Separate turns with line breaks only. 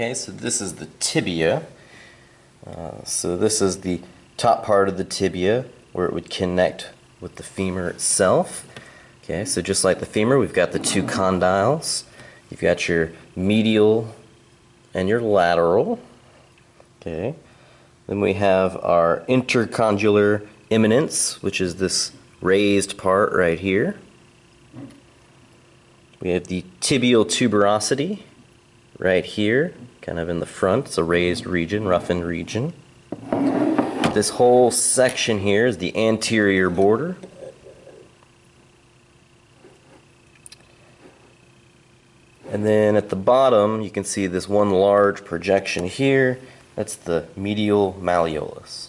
Okay, so this is the tibia. Uh, so this is the top part of the tibia where it would connect with the femur itself. Okay, so just like the femur, we've got the two condyles. You've got your medial and your lateral. Okay, then we have our intercondylar eminence, which is this raised part right here. We have the tibial tuberosity right here, kind of in the front. It's a raised region, roughened region. This whole section here is the anterior border. And then at the bottom, you can see this one large projection here. That's the medial malleolus.